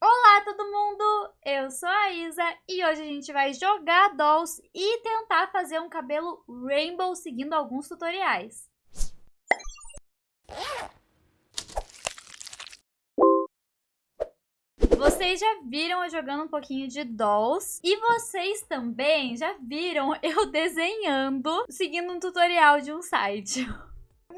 Olá todo mundo, eu sou a Isa e hoje a gente vai jogar Dolls e tentar fazer um cabelo rainbow seguindo alguns tutoriais. Vocês já viram eu jogando um pouquinho de Dolls e vocês também já viram eu desenhando seguindo um tutorial de um site.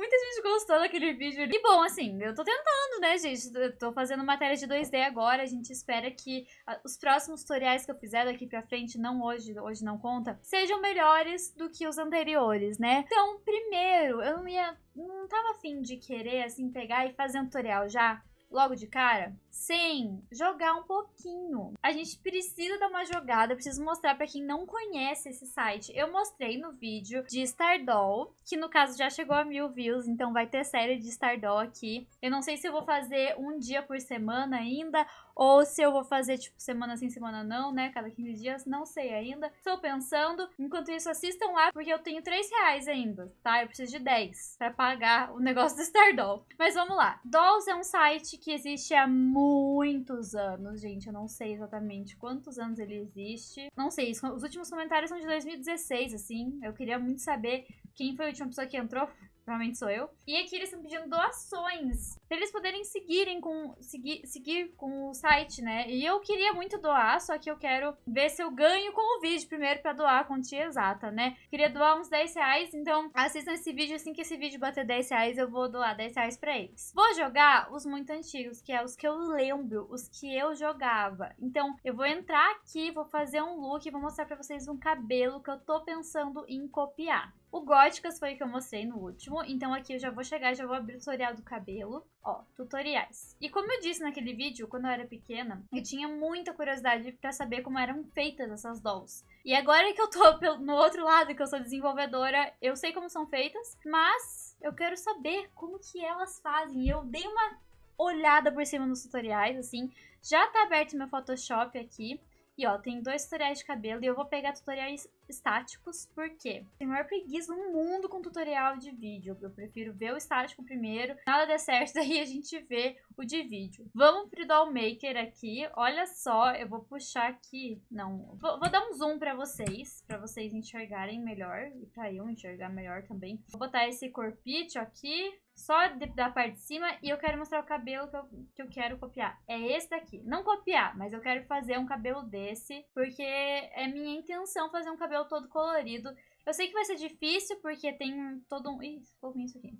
Muita gente gostou daquele vídeo. E bom, assim, eu tô tentando, né, gente? Eu tô fazendo matéria de 2D agora. A gente espera que ah, os próximos tutoriais que eu fizer daqui pra frente, não hoje, hoje não conta, sejam melhores do que os anteriores, né? Então, primeiro, eu não ia... Não tava afim de querer, assim, pegar e fazer um tutorial já logo de cara? Sim, jogar um pouquinho. A gente precisa dar uma jogada, preciso mostrar para quem não conhece esse site. Eu mostrei no vídeo de Stardoll, que no caso já chegou a mil views, então vai ter série de Stardoll aqui. Eu não sei se eu vou fazer um dia por semana ainda, ou se eu vou fazer, tipo, semana sim, semana não, né? Cada 15 dias, não sei ainda. Estou pensando. Enquanto isso, assistam lá, porque eu tenho 3 reais ainda, tá? Eu preciso de 10 para pagar o negócio do Stardoll. Mas vamos lá. Dolls é um site que existe há muitos anos, gente. Eu não sei exatamente quantos anos ele existe. Não sei, os últimos comentários são de 2016, assim. Eu queria muito saber quem foi a última pessoa que entrou provavelmente sou eu. E aqui eles estão pedindo doações, pra eles poderem seguirem com, seguir, seguir com o site, né? E eu queria muito doar, só que eu quero ver se eu ganho com o vídeo primeiro pra doar a quantia exata, né? Queria doar uns 10 reais, então assistam esse vídeo, assim que esse vídeo bater 10 reais, eu vou doar 10 reais pra eles. Vou jogar os muito antigos, que é os que eu lembro, os que eu jogava. Então, eu vou entrar aqui, vou fazer um look vou mostrar pra vocês um cabelo que eu tô pensando em copiar. O Góticas foi o que eu mostrei no último, então aqui eu já vou chegar e já vou abrir o tutorial do cabelo. Ó, tutoriais. E como eu disse naquele vídeo, quando eu era pequena, eu tinha muita curiosidade pra saber como eram feitas essas dolls. E agora que eu tô no outro lado, que eu sou desenvolvedora, eu sei como são feitas, mas eu quero saber como que elas fazem. E eu dei uma olhada por cima nos tutoriais, assim. Já tá aberto meu Photoshop aqui. E ó, tem dois tutoriais de cabelo e eu vou pegar tutoriais estáticos, porque tem maior preguiça no mundo com tutorial de vídeo. Eu prefiro ver o estático primeiro, nada der certo, daí a gente vê o de vídeo. Vamos pro Doll Maker aqui, olha só, eu vou puxar aqui, não, vou, vou dar um zoom pra vocês, pra vocês enxergarem melhor, e pra eu enxergar melhor também. Vou botar esse corpite aqui, só de, da parte de cima e eu quero mostrar o cabelo que eu, que eu quero copiar. É esse daqui. Não copiar, mas eu quero fazer um cabelo desse, porque é minha intenção fazer um cabelo todo colorido. Eu sei que vai ser difícil, porque tem todo um... Ih, ficou ruim isso aqui.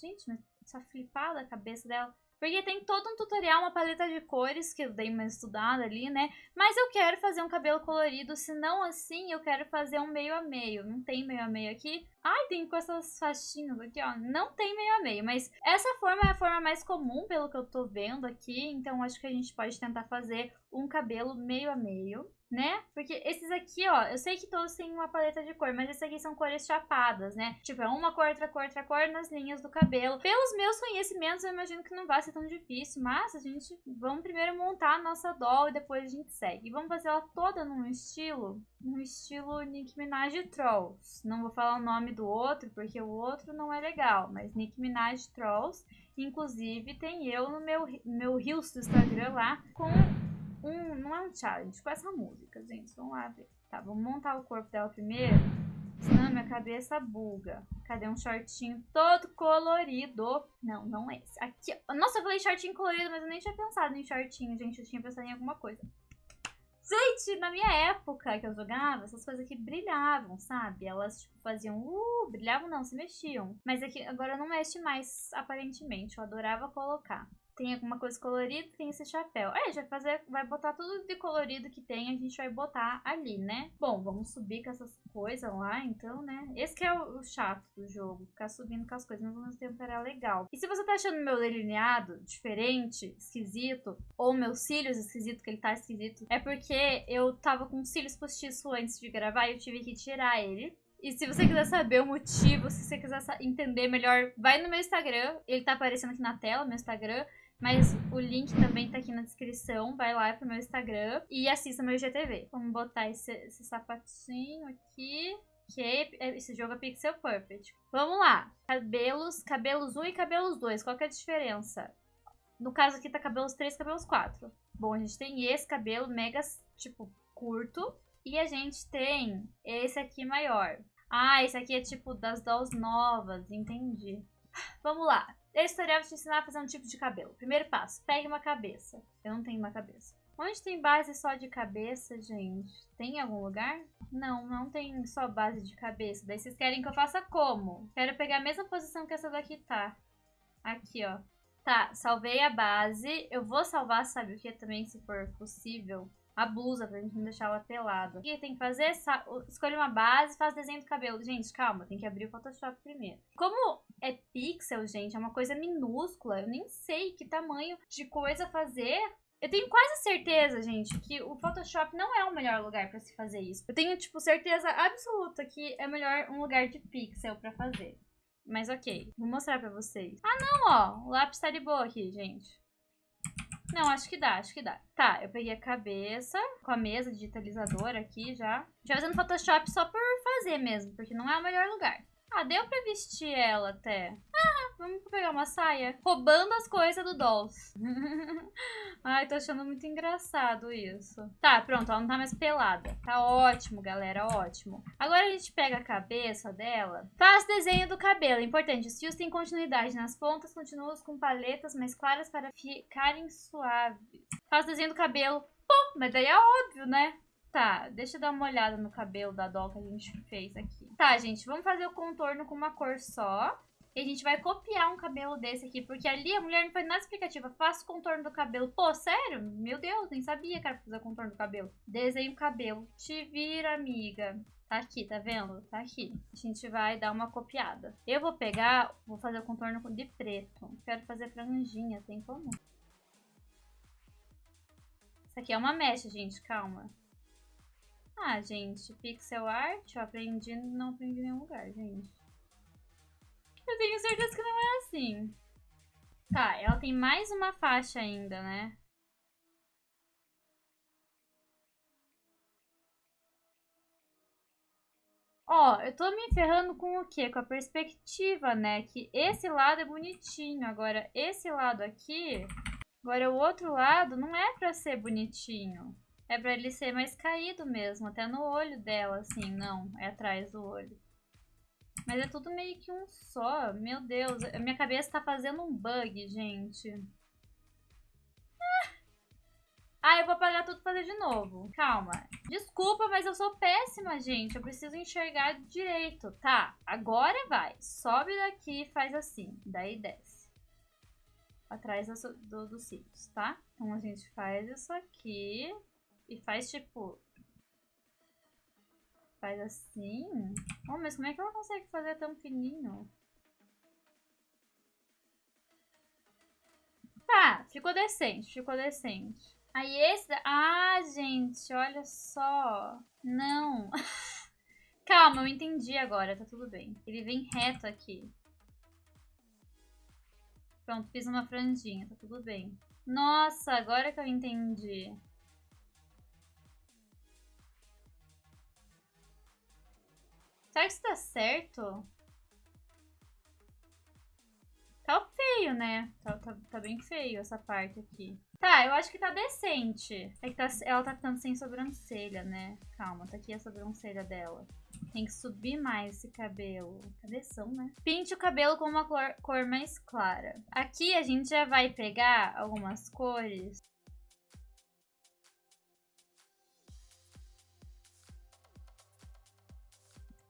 Gente, mas essa flipada a cabeça dela... Porque tem todo um tutorial, uma paleta de cores, que eu dei uma estudada ali, né? Mas eu quero fazer um cabelo colorido, se não assim, eu quero fazer um meio a meio. Não tem meio a meio aqui. Ai, tem com essas faixinhas aqui, ó. Não tem meio a meio, mas essa forma é a forma mais comum, pelo que eu tô vendo aqui. Então, acho que a gente pode tentar fazer um cabelo meio a meio né? Porque esses aqui, ó, eu sei que todos têm uma paleta de cor, mas esses aqui são cores chapadas, né? Tipo, é uma cor, outra cor, outra cor nas linhas do cabelo. Pelos meus conhecimentos, eu imagino que não vai ser tão difícil, mas a gente, vamos primeiro montar a nossa doll e depois a gente segue. E vamos fazer ela toda num estilo, num estilo Nicki Minaj Trolls. Não vou falar o nome do outro, porque o outro não é legal, mas Nicki Minaj Trolls. Inclusive, tem eu no meu, meu do Instagram lá com um, não é um challenge, com essa música, gente. Vamos lá ver. Tá, vamos montar o corpo dela primeiro. Senão minha cabeça buga. Cadê um shortinho todo colorido? Não, não é esse. Aqui, nossa, eu falei shortinho colorido, mas eu nem tinha pensado em shortinho, gente. Eu tinha pensado em alguma coisa. Gente, na minha época que eu jogava, essas coisas aqui brilhavam, sabe? Elas, tipo, faziam, uh, brilhavam não, se mexiam. Mas aqui agora não mexe mais, aparentemente. Eu adorava colocar tem alguma coisa colorida, tem esse chapéu. É, já fazer, vai botar tudo de colorido que tem, a gente vai botar ali, né? Bom, vamos subir com essas coisas lá, então, né? Esse que é o, chato do jogo, ficar subindo com as coisas, mas ao mesmo tempo era legal. E se você tá achando meu delineado diferente, esquisito, ou meus cílios esquisito, que ele tá esquisito, é porque eu tava com cílios postiços antes de gravar e eu tive que tirar ele. E se você quiser saber o motivo, se você quiser entender melhor, vai no meu Instagram. Ele tá aparecendo aqui na tela, meu Instagram. Mas o link também tá aqui na descrição. Vai lá pro meu Instagram e assista meu GTV. Vamos botar esse, esse sapatinho aqui. Que esse jogo é Pixel Perfect. Vamos lá. Cabelos, cabelos 1 e cabelos 2. Qual que é a diferença? No caso aqui tá cabelos 3 e cabelos 4. Bom, a gente tem esse cabelo mega, tipo, curto. E a gente tem esse aqui maior. Ah, esse aqui é tipo das dolls novas, entendi. Vamos lá. Esse tutorial vai te ensinar a fazer um tipo de cabelo. Primeiro passo, pegue uma cabeça. Eu não tenho uma cabeça. Onde tem base só de cabeça, gente? Tem em algum lugar? Não, não tem só base de cabeça. Daí vocês querem que eu faça como? Quero pegar a mesma posição que essa daqui tá. Aqui, ó. Tá, salvei a base. Eu vou salvar, sabe o que também, se for possível? A blusa, pra gente não deixar ela pelada. O que tem que fazer? Escolhe uma base faz desenho do cabelo. Gente, calma, tem que abrir o Photoshop primeiro. Como é pixel, gente, é uma coisa minúscula. Eu nem sei que tamanho de coisa fazer. Eu tenho quase certeza, gente, que o Photoshop não é o melhor lugar pra se fazer isso. Eu tenho, tipo, certeza absoluta que é melhor um lugar de pixel pra fazer. Mas ok, vou mostrar pra vocês. Ah, não, ó. O lápis tá de boa aqui, gente. Não, acho que dá, acho que dá. Tá, eu peguei a cabeça com a mesa digitalizadora aqui já. Já fazendo Photoshop só por fazer mesmo, porque não é o melhor lugar. Ah, deu pra vestir ela até. Ah, vamos pegar uma saia. Roubando as coisas do Dolls. Ai, tô achando muito engraçado isso. Tá, pronto, ela não tá mais pelada. Tá ótimo, galera, ótimo. Agora a gente pega a cabeça dela. Faz desenho do cabelo. Importante, os fios têm continuidade. Nas pontas, continuamos com paletas mais claras para ficarem suaves. Faz desenho do cabelo. Pô, mas daí é óbvio, né? Tá, deixa eu dar uma olhada no cabelo da doll que a gente fez aqui. Tá, gente, vamos fazer o contorno com uma cor só. E a gente vai copiar um cabelo desse aqui, porque ali a mulher não foi nada explicativa. Faça o contorno do cabelo. Pô, sério? Meu Deus, nem sabia que era pra fazer o contorno do cabelo. Desenho o cabelo. Te vira, amiga. Tá aqui, tá vendo? Tá aqui. A gente vai dar uma copiada. Eu vou pegar, vou fazer o contorno de preto. Quero fazer franjinha, tem como? Isso aqui é uma mecha, gente, calma. Ah, gente, pixel art, eu aprendi, não aprendi em nenhum lugar, gente. Eu tenho certeza que não é assim. Tá, ela tem mais uma faixa ainda, né? Ó, eu tô me ferrando com o quê? Com a perspectiva, né? Que esse lado é bonitinho. Agora, esse lado aqui... Agora, o outro lado não é pra ser bonitinho. É pra ele ser mais caído mesmo, até no olho dela, assim, não, é atrás do olho. Mas é tudo meio que um só, meu Deus, minha cabeça tá fazendo um bug, gente. Ah, ah eu vou apagar tudo e fazer de novo. Calma. Desculpa, mas eu sou péssima, gente. Eu preciso enxergar direito. Tá, agora vai. Sobe daqui e faz assim. Daí desce. Atrás do, do, dos cílios, tá? Então a gente faz isso aqui. E faz tipo... Faz assim? Oh, mas como é que ela consegue fazer tão fininho? Tá, ficou decente, ficou decente. Aí esse... Ah, gente, olha só. Não. Calma, eu entendi agora, tá tudo bem. Ele vem reto aqui. Pronto, fiz uma franjinha, tá tudo bem. Nossa, agora que eu entendi. Será que isso tá certo? Tá feio, né? Tá, tá, tá, bem feio essa parte aqui. Tá, eu acho que tá decente. É que tá, ela tá ficando sem sobrancelha, né? Calma, tá aqui a sobrancelha dela. Tem que subir mais esse cabelo. Cabeção, né? Pinte o cabelo com uma cor, cor mais clara. Aqui a gente já vai pegar algumas cores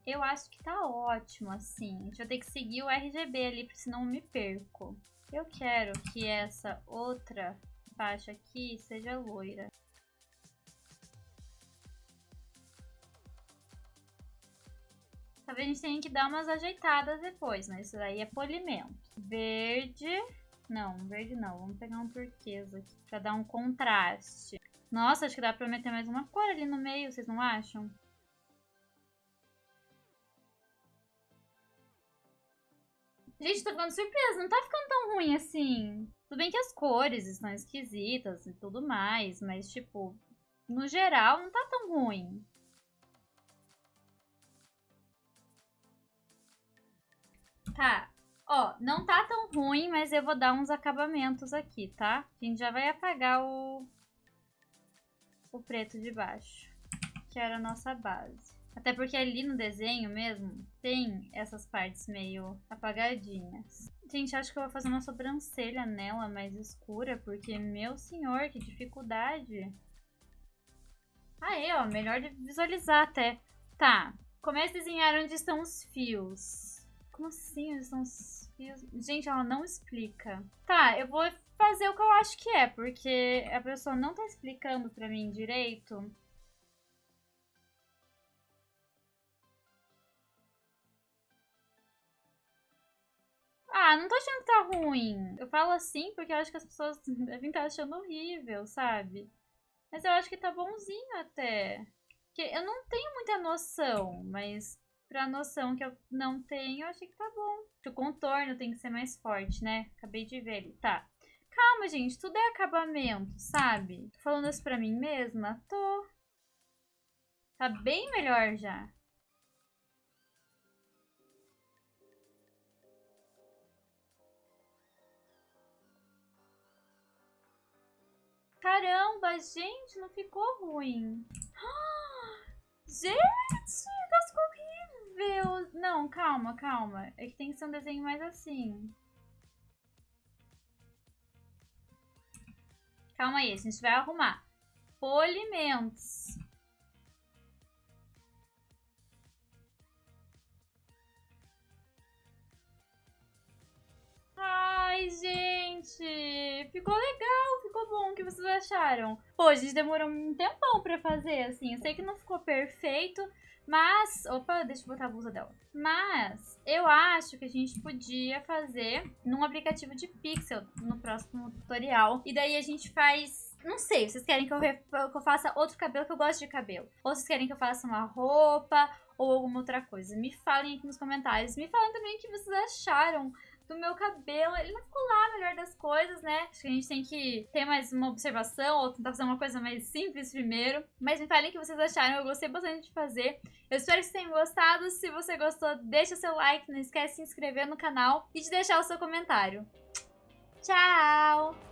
Eu acho que tá ótimo, assim. A gente vai ter que seguir o RGB ali, senão eu me perco. Eu quero que essa outra faixa aqui seja loira. Talvez a gente tenha que dar umas ajeitadas depois, né? Isso daí é polimento. Verde... Não, verde não. Vamos pegar um turquesa aqui pra dar um contraste. Nossa, acho que dá pra meter mais uma cor ali no meio, vocês não acham? Gente, tô ficando surpresa, não tá ficando tão ruim assim. Tudo bem que as cores estão esquisitas e tudo mais, mas, tipo, no geral, não tá tão ruim. Tá, ó, não tá tão ruim, mas eu vou dar uns acabamentos aqui, tá? A gente já vai apagar o, o preto de baixo, que era a nossa base. Até porque ali no desenho mesmo tem essas partes meio apagadinhas. Gente, acho que eu vou fazer uma sobrancelha nela mais escura, porque, meu senhor, que dificuldade. Aí, ó, melhor de visualizar até. Tá, comece a desenhar onde estão os fios. Como assim onde estão os fios? Gente, ela não explica. Tá, eu vou fazer o que eu acho que é, porque a pessoa não tá explicando pra mim direito. Ah, não tô achando que tá ruim. Eu falo assim porque eu acho que as pessoas devem estar achando horrível, sabe? Mas eu acho que tá bonzinho até. Porque eu não tenho muita noção, mas pra noção que eu não tenho, eu achei que tá bom. O contorno tem que ser mais forte, né? Acabei de ver ele. Tá. Calma, gente. Tudo é acabamento, sabe? Tô falando isso pra mim mesma? Tô. Tá bem melhor já. Caramba, gente, não ficou ruim. Gente, ficou horrível. Não, calma, calma. É que tem que ser um desenho mais assim. Calma aí, a gente vai arrumar. Polimentos. Ai, gente, ficou legal, ficou bom. O que vocês acharam? Pô, a gente demorou um tempão pra fazer, assim. Eu sei que não ficou perfeito, mas... Opa, deixa eu botar a blusa dela. Mas eu acho que a gente podia fazer num aplicativo de pixel no próximo tutorial. E daí a gente faz não sei, vocês querem que eu, que eu, faça outro cabelo, que eu gosto de cabelo. Ou vocês querem que eu faça uma roupa ou alguma outra coisa. Me falem aqui nos comentários. Me falem também o que vocês acharam do meu cabelo. Ele não ficou lá melhor das coisas, né? Acho que a gente tem que ter mais uma observação ou tentar fazer uma coisa mais simples primeiro. Mas me falem o que vocês acharam, eu gostei bastante de fazer. Eu espero que vocês tenham gostado. Se você gostou, deixa seu like, não esquece de se inscrever no canal e de deixar o seu comentário. Tchau!